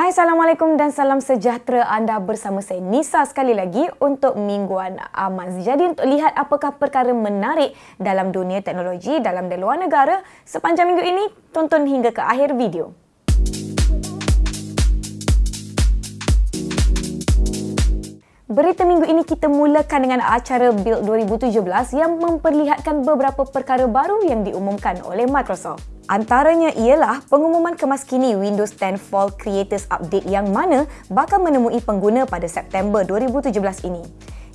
Hai Assalamualaikum dan salam sejahtera anda bersama saya Nisa sekali lagi untuk Mingguan Amaz. Jadi untuk lihat apakah perkara menarik dalam dunia teknologi dalam dan luar negara sepanjang minggu ini, tonton hingga ke akhir video. Berita minggu ini kita mulakan dengan acara Build 2017 yang memperlihatkan beberapa perkara baru yang diumumkan oleh Microsoft. Antaranya ialah pengumuman kemas kini Windows 10 Fall Creators Update yang mana bakal menemui pengguna pada September 2017 ini.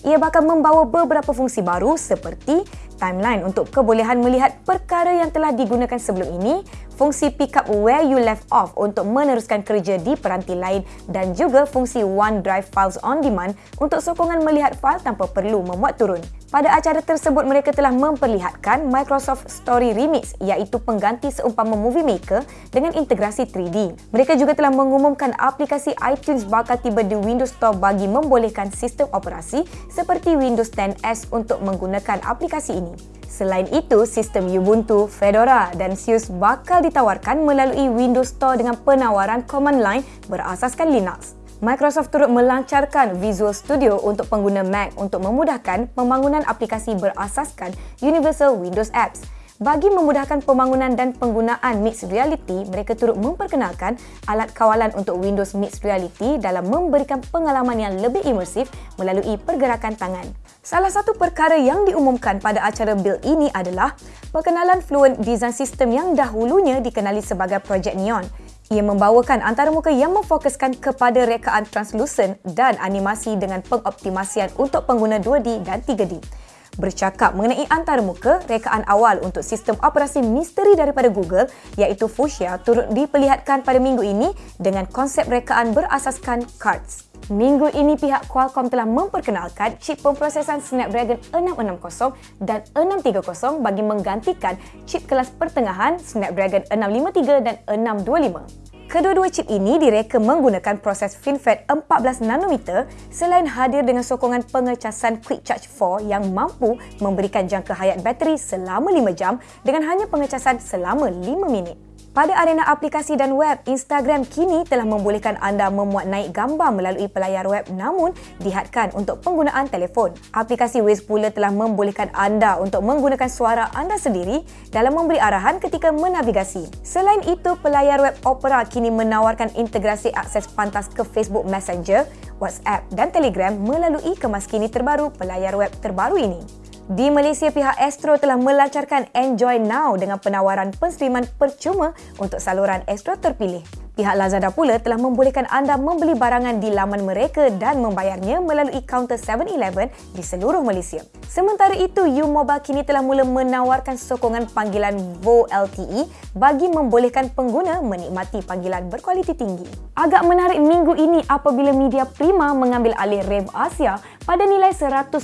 Ia bakal membawa beberapa fungsi baru seperti timeline untuk kebolehan melihat perkara yang telah digunakan sebelum ini, fungsi pick up where you left off untuk meneruskan kerja di peranti lain dan juga fungsi OneDrive Files on Demand untuk sokongan melihat fail tanpa perlu memuat turun. Pada acara tersebut, mereka telah memperlihatkan Microsoft Story Remix iaitu pengganti seumpama Movie Maker dengan integrasi 3D. Mereka juga telah mengumumkan aplikasi iTunes bakal tiba di Windows Store bagi membolehkan sistem operasi seperti Windows 10S untuk menggunakan aplikasi ini. Selain itu, sistem Ubuntu, Fedora dan SUSE bakal ditawarkan melalui Windows Store dengan penawaran command line berasaskan Linux. Microsoft turut melancarkan Visual Studio untuk pengguna Mac untuk memudahkan pembangunan aplikasi berasaskan Universal Windows Apps. Bagi memudahkan pembangunan dan penggunaan Mixed Reality, mereka turut memperkenalkan alat kawalan untuk Windows Mixed Reality dalam memberikan pengalaman yang lebih imersif melalui pergerakan tangan. Salah satu perkara yang diumumkan pada acara build ini adalah perkenalan Fluent Design System yang dahulunya dikenali sebagai Project Neon. Ia membawakan antarmuka yang memfokuskan kepada rekaan translucent dan animasi dengan pengoptimasian untuk pengguna 2D dan 3D. Bercakap mengenai antarmuka, rekaan awal untuk sistem operasi misteri daripada Google iaitu Fuchsia turut diperlihatkan pada minggu ini dengan konsep rekaan berasaskan cards. Minggu ini pihak Qualcomm telah memperkenalkan chip pemprosesan Snapdragon 660 dan 630 bagi menggantikan chip kelas pertengahan Snapdragon 653 dan 625. Kedua-dua chip ini direka menggunakan proses FinFET 14 nanometer selain hadir dengan sokongan pengecasan Quick Charge 4 yang mampu memberikan jangka hayat bateri selama 5 jam dengan hanya pengecasan selama 5 minit. Pada arena aplikasi dan web, Instagram kini telah membolehkan anda memuat naik gambar melalui pelayar web namun dihadkan untuk penggunaan telefon. Aplikasi Waze pula telah membolehkan anda untuk menggunakan suara anda sendiri dalam memberi arahan ketika menavigasi. Selain itu, pelayar web Opera kini menawarkan integrasi akses pantas ke Facebook Messenger, WhatsApp dan Telegram melalui kemaskini terbaru pelayar web terbaru ini. Di Malaysia, pihak Astro telah melancarkan Enjoy Now dengan penawaran penstreaman percuma untuk saluran Astro terpilih. Pihak Lazada pula telah membolehkan anda membeli barangan di laman mereka dan membayarnya melalui kaunter 7-Eleven di seluruh Malaysia. Sementara itu, U-Mobile kini telah mula menawarkan sokongan panggilan VO LTE bagi membolehkan pengguna menikmati panggilan berkualiti tinggi. Agak menarik minggu ini apabila media Prima mengambil alih Rev Asia pada nilai 105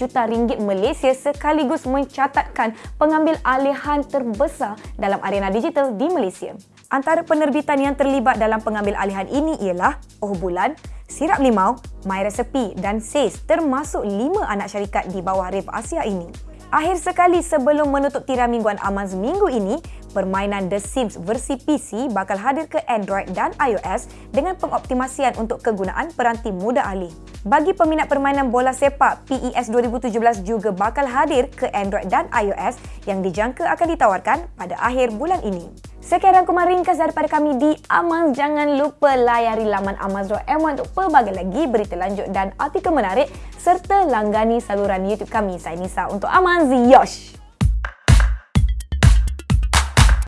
juta ringgit Malaysia sekaligus mencatatkan pengambil alihan terbesar dalam arena digital di Malaysia. Antara penerbitan yang terlibat dalam pengambil alihan ini ialah Oh Bulan, Sirap Limau, My Recipe dan SACE termasuk lima anak syarikat di bawah Rev Asia ini. Akhir sekali sebelum menutup tirai mingguan Amaz minggu ini, permainan The Sims versi PC bakal hadir ke Android dan iOS dengan pengoptimasian untuk kegunaan peranti muda alih. Bagi peminat permainan bola sepak, PES 2017 juga bakal hadir ke Android dan iOS yang dijangka akan ditawarkan pada akhir bulan ini. Sekian rangkuman ringkas daripada kami di Amaz. Jangan lupa layari laman amaz.my untuk pelbagai lagi berita lanjut dan artikel menarik serta langgani saluran YouTube kami. Saya Nisa untuk Amaz. Yosh!